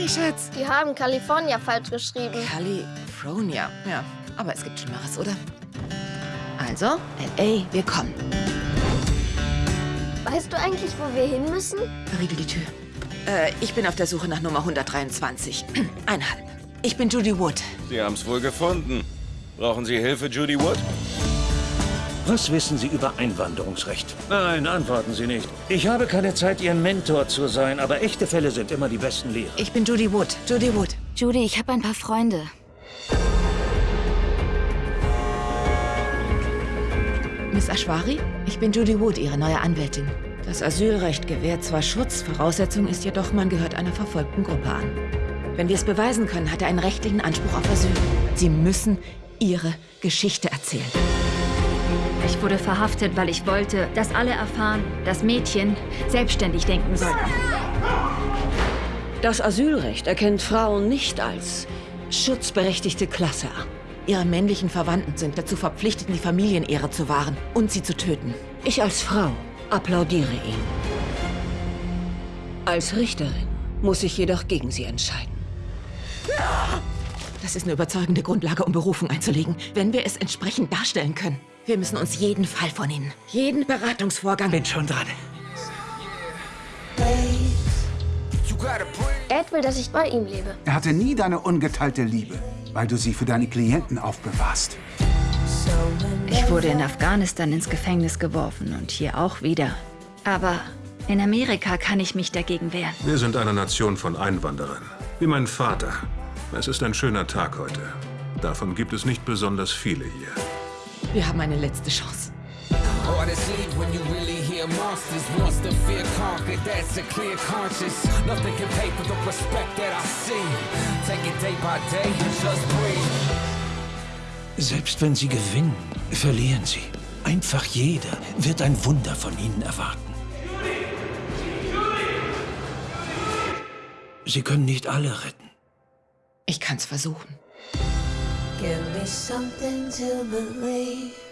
Hey, Schatz. Die haben California falsch geschrieben. California. Ja, aber es gibt Schlimmeres, oder? Also, L.A., wir kommen. Weißt du eigentlich, wo wir hin müssen? Riegel die Tür. Äh, ich bin auf der Suche nach Nummer 123. Einhalb. Ich bin Judy Wood. Sie haben's wohl gefunden. Brauchen Sie Hilfe, Judy Wood? Was wissen Sie über Einwanderungsrecht? Nein, antworten Sie nicht. Ich habe keine Zeit, Ihr Mentor zu sein, aber echte Fälle sind immer die besten Lehrer. Ich bin Judy Wood. Judy Wood. Judy, ich habe ein paar Freunde. Miss Ashwari, ich bin Judy Wood, Ihre neue Anwältin. Das Asylrecht gewährt zwar Schutz, Voraussetzung ist jedoch, man gehört einer verfolgten Gruppe an. Wenn wir es beweisen können, hat er einen rechtlichen Anspruch auf Asyl. Sie müssen Ihre Geschichte erzählen. Ich wurde verhaftet, weil ich wollte, dass alle erfahren, dass Mädchen selbstständig denken sollten. Das Asylrecht erkennt Frauen nicht als schutzberechtigte Klasse an. Ihre männlichen Verwandten sind dazu verpflichtet, die Familienehre zu wahren und sie zu töten. Ich als Frau applaudiere Ihnen. Als Richterin muss ich jedoch gegen Sie entscheiden. Das ist eine überzeugende Grundlage, um Berufung einzulegen, wenn wir es entsprechend darstellen können. Wir müssen uns jeden Fall von Ihnen, jeden Beratungsvorgang... Bin schon dran. Ed will, dass ich bei ihm lebe. Er hatte nie deine ungeteilte Liebe, weil du sie für deine Klienten aufbewahrst. Ich wurde in Afghanistan ins Gefängnis geworfen und hier auch wieder. Aber in Amerika kann ich mich dagegen wehren. Wir sind eine Nation von Einwanderern. Wie mein Vater. Es ist ein schöner Tag heute. Davon gibt es nicht besonders viele hier. Wir haben eine letzte Chance. Selbst wenn Sie gewinnen, verlieren Sie. Einfach jeder wird ein Wunder von Ihnen erwarten. Sie können nicht alle retten. Ich kann's versuchen. Give me something to believe.